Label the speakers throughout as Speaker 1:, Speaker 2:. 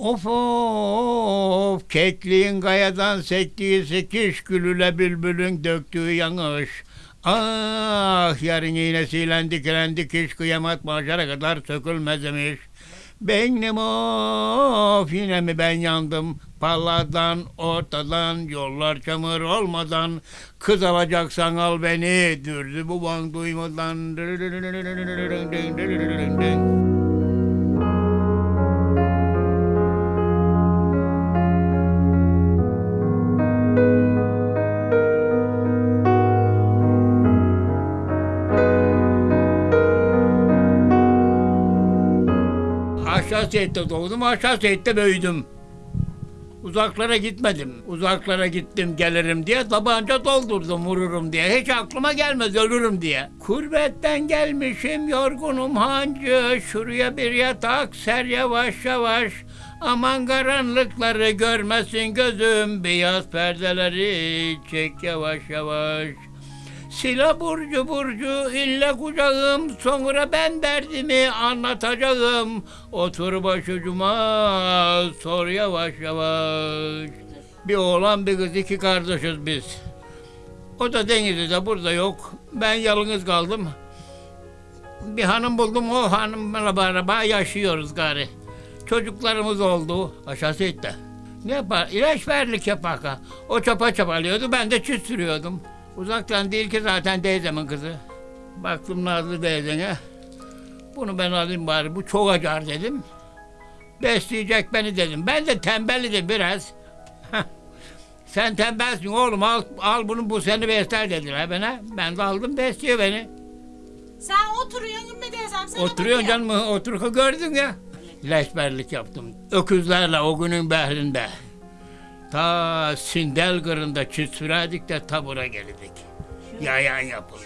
Speaker 1: Of of kekliğin kayadan sektiği sekiş gülüle bülbülün döktüğü yanış. Ah yarın iğnesiyle dikilen dikiş kıyamet mahşere kadar sökülmez imiş. Benim of yine mi ben yandım palladan ortadan yollar çamur olmadan kız alacaksan al beni dürdü bu ban duymadan Seyit'te doğdum, Seyit'te büyüdüm. Uzaklara gitmedim. Uzaklara gittim gelirim diye tabanca doldurdum vururum diye. Hiç aklıma gelmez ölürüm diye. Kurbetten gelmişim yorgunum hancı. Şuraya bir yatak ser yavaş yavaş. Aman karanlıkları görmesin gözüm. Beyaz perdeleri çek yavaş yavaş. Sila burcu burcu ille kucağım sonra ben derdimi anlatacağım. Otur başucuma sor yavaş yavaş. Bir oğlan bir kız iki kardeşiz biz. O da Denizli'de burada yok. Ben yalnız kaldım. Bir hanım buldum o hanımla beraber yaşıyoruz gari. Çocuklarımız oldu aşağısı etti. Ne yapar? İlaç verlik yapar. ha. O çapa çapalıyordu ben de çiz sürüyordum. Uzaktan değil ki zaten teyzemin kızı. Baktım Nazlı teyzene. Bunu ben alayım bari. Bu çok acar dedim. Besleyecek beni dedim. Ben de tembellidim biraz. Heh. Sen tembelsin oğlum al, al bunu bu seni besler dediler bana. Ben de aldım besliyor beni.
Speaker 2: Sen oturuyorsun Ümmü teyzem sana
Speaker 1: Oturuyorsun canım otur gördün ya. Leşberlik yaptım. Öküzlerle o günün behrinde. Ta çift sürerdik de tabura gelirdik. Yayan yapılır.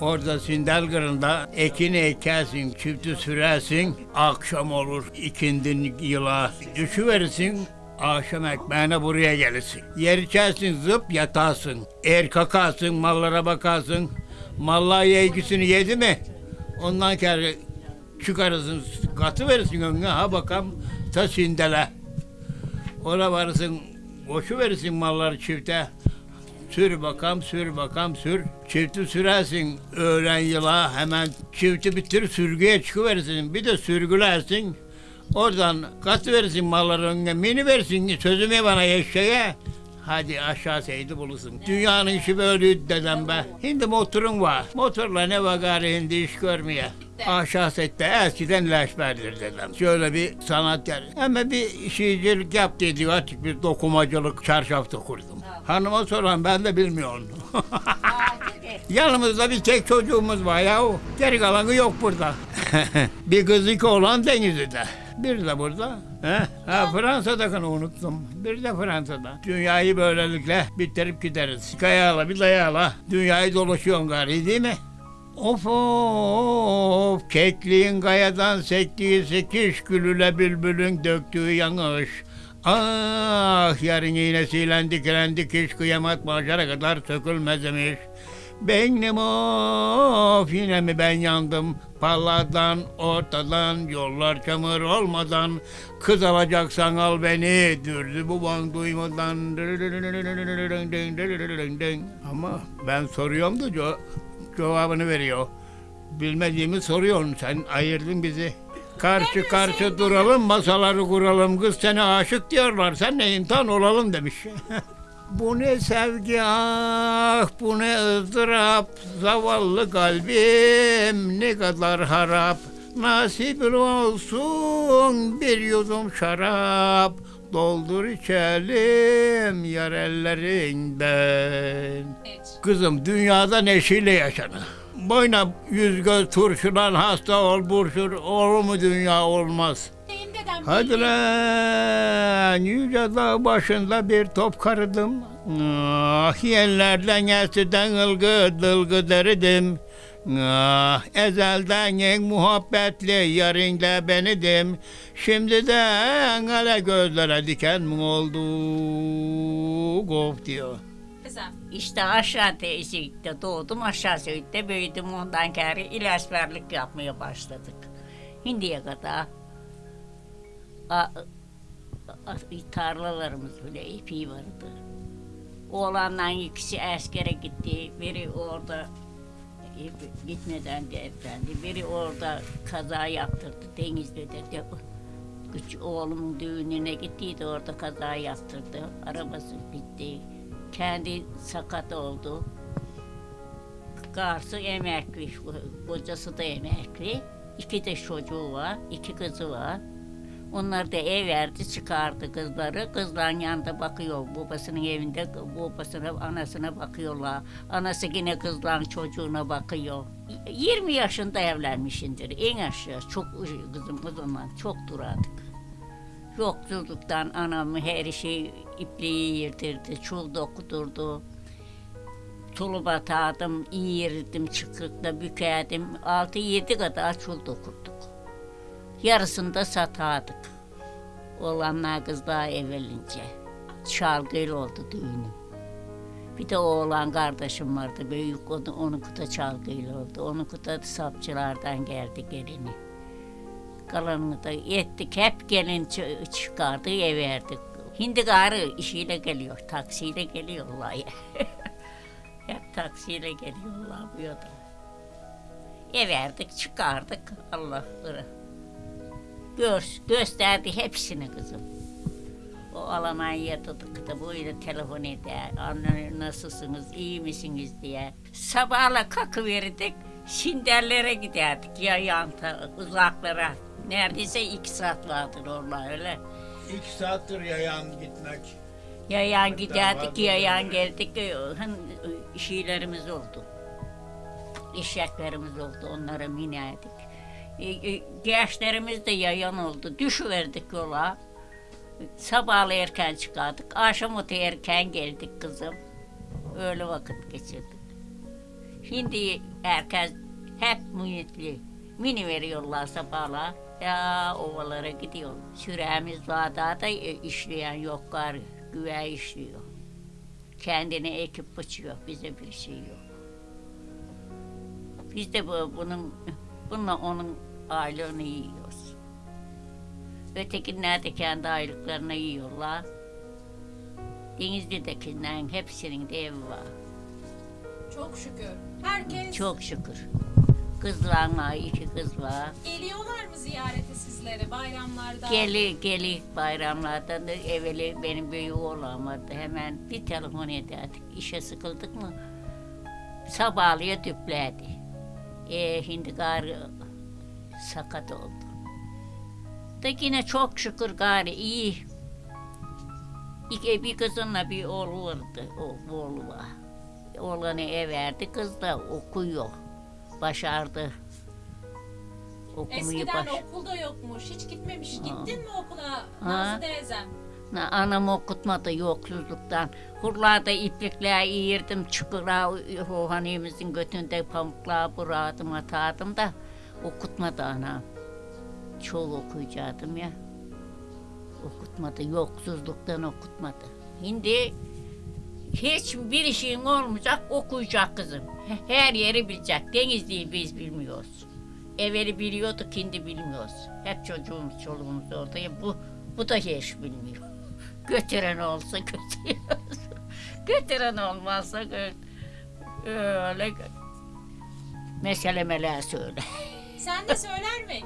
Speaker 1: Orada Sindel kırında ekini ekersin, çifti sürersin. Akşam olur ikindin yıla. Düşüverirsin, akşam ekmeğine buraya gelirsin. Yer içersin zıp yatarsın. Er kakarsın, mallara bakarsın. Mallar yegisini yedi mi? Ondan sonra çıkarırsın, katı verirsin önüne. Ha bakalım ta Sindel'e. Ona varırsın, boşu verirsin malları çifte. Sür bakam, sür bakam, sür. Çifti sürersin öğlen yıla hemen çifti bitir sürgüye çıkıverirsin. Bir de sürgülersin. Oradan kat verirsin malları önüne, mini versin sözümü bana eşeğe. Hadi aşağı seydi bulursun. Dünyanın işi böyleydi dedem be. Şimdi motorun var. Motorla ne var gari hindi iş görmeye. Aşağı sette eskiden leşberdir dedem. Şöyle bir sanatkar. Ama bir şeycilik yaptıydı artık bir dokumacılık çarşafta kurdum. Hanıma soran ben de bilmiyorum. Yanımızda bir tek çocuğumuz var ya. Geri kalanı yok burada. bir kız iki oğlan Denizli'de. Bir de burada. He? Ha, Fransa'dakini unuttum. Bir de Fransa'da. Dünyayı böylelikle bitirip gideriz. Kayala bir dayala. Dünyayı dolaşıyorsun gari değil mi? Of of kekliğin kayadan sektiği sekiş gülüle bülbülün döktüğü yanış. Ah yarın iğnesiyle dikilen dikiş kıyamet mahşere kadar sökülmez imiş. Benim of yine mi ben yandım palladan ortadan yollar çamur olmadan kız alacaksan al beni dürdü bu ban duymadan ama ben soruyorum da cevabını veriyor. Bilmediğimi soruyorsun sen ayırdın bizi. Karşı karşı duralım masaları kuralım kız sana aşık diyorlar sen ne imtihan olalım demiş. Bu ne sevgi ah bu ne ızdırap Zavallı kalbim ne kadar harap Nasip olsun bir yudum şarap Doldur içelim yar ellerinden Kızım dünyada neşeyle yaşanır Boyna yüz göz turşudan hasta ol burşur Olur mu dünya olmaz
Speaker 2: Deyim dedem.
Speaker 1: Hadi lan yüce dağ başında bir top karıdım. Ah yerlerden eskiden ılgı dılgı deridim. Ah ezelden en muhabbetli yarınla benidim. Şimdi de hele gözlere diken mi oldu? Of diyor.
Speaker 3: İşte aşağı teyzelikte doğdum, aşağı söğütte büyüdüm. Ondan kere ilaçverlik yapmaya başladık. Hindiye kadar a- a- tarlalarımız bile ipi vardı. Oğlanla ikisi askere gitti. Biri orada gitmeden de efendi. Biri orada kaza yaptırdı Denizli'de. De, küçük oğlumun düğününe gittiydi orada kaza yaptırdı. Arabası bitti. Kendi sakat oldu. Karısı emekli, kocası da emekli. İki de çocuğu var, iki kızı var. Onlar da ev verdi, çıkardı kızları. Kızların yanında bakıyor, babasının evinde babasına, anasına bakıyorlar. Anası yine kızların çocuğuna bakıyor. 20 yaşında evlenmişindir, en aşağı. Çok kızım kızımla çok duradık. Yoksulluktan anamı her şey ipliği yırtırdı, çul dokudurdu. Tulup atardım, iğirdim, çıkıkla bükerdim. Altı yedi kadar çul dokurduk. Yarısını da satardık. Oğlanlar kızlar evvelince. Çalgıyla oldu düğünüm. Bir de oğlan kardeşim vardı büyük, onu, onunki de çalgıyla oldu. Onunki de sapçılardan geldi gelini. Kalanını da ettik, hep gelin çı- çıkardı, ev verdik. Hindi garı işiyle geliyor, taksiyle geliyorlar hep taksiyle geliyorlar bu yoda. Ev verdik, çıkardık Allah'ları. Gör, gösterdi hepsini kızım. O Almanya'ya tuttuk da böyle telefon eder. Anne nasılsınız, iyi misiniz diye. Sabahla kalkıverdik, Şinderlere giderdik ya yanta, uzaklara. Neredeyse iki saat vardır orada öyle.
Speaker 1: İki saattir yayan gitmek.
Speaker 3: Yayan giderdik, yayan geldik. e, Hın şeylerimiz oldu. Eşeklerimiz oldu, onlara binerdik. E, e, Gençlerimiz de yayan oldu. Düşüverdik yola. Sabahlı erken çıkardık. Akşam otu erken geldik kızım. Öyle vakit geçirdik. Şimdi herkes hep mühitli. Mini veriyorlar sabahla. Ya ovalara gidiyor. Süremiz var daha da e, işleyen yok gari. Güve işliyor. Kendine ekip biçiyor. Bize bir şey yok. Biz de bu, bunun, bununla onun aylığını yiyoruz. Ötekiler de kendi aylıklarını yiyorlar. Denizli'dekilerin hepsinin de evi var.
Speaker 2: Çok şükür. Herkes
Speaker 3: Çok şükür. Kızlarla iki kız var.
Speaker 2: geliyorlar mı ziyarete sizlere bayramlarda?
Speaker 3: Geli geli bayramlardan da evveli benim büyük oğlan vardı. Hemen bir telefon ederdik. İşe sıkıldık mı sabahlıya düplerdi. E, şimdi gari sakat oldu. Da yine çok şükür gari iyi. İki, bir kızınla bir oğlu vardı. O oğlu var. Oğlanı ev verdi. Kız da okuyor. Başardı. Okumayı
Speaker 2: Eskiden
Speaker 3: baş...
Speaker 2: okulda yokmuş. Hiç gitmemiş. Gittin mi okula. Nazlı teyzem?
Speaker 3: Na- Anam okutmadı yoksuzluktan. Hurlarda iplikler iyirdim, çukura hanımızın götünde pamuklar buradım, atardım da okutmadı anam. Çok okuyacaktım ya. Okutmadı, yoksuzluktan okutmadı. Şimdi hiçbir şeyin olmayacak, okuyacak kızım. He- Her yeri bilecek. Denizli'yi biz bilmiyoruz. Evveli biliyorduk, şimdi bilmiyoruz. Hep çocuğumuz, çoluğumuz orada. Bu, bu da hiç bilmiyor. Götüren olsa götürüyoruz. Götüren olmazsa öyle meselemeler söyle.
Speaker 2: Sen de söyler mi?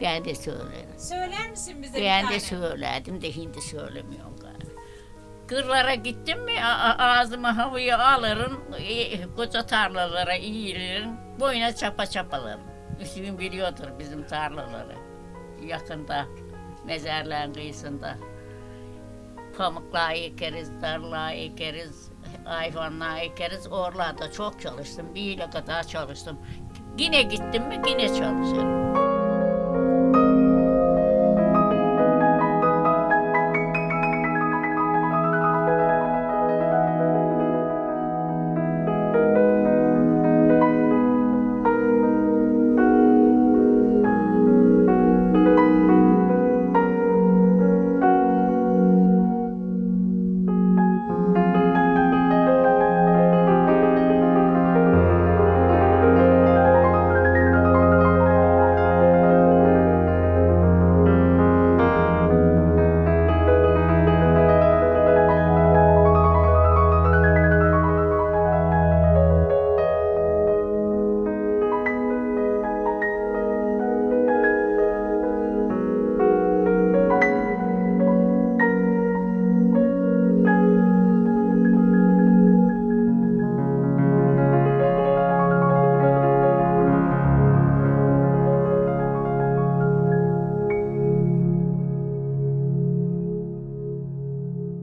Speaker 3: Ben de söylerim.
Speaker 2: Söyler misin bize
Speaker 3: Ben de söyledim de şimdi söylemiyorum galiba. Kırlara gittim mi a- a- ağzıma havayı alırım, e, koca tarlalara eğilirim, boyuna çapa çapalarım. Hüsnü biliyordur bizim tarlaları. Yakında, mezarlığın kıyısında. Pamuklar ekeriz, tarla ekeriz, hayvanlar ekeriz. Oralarda çok çalıştım, bir yıla kadar çalıştım. Yine gittim mi yine çalışırım.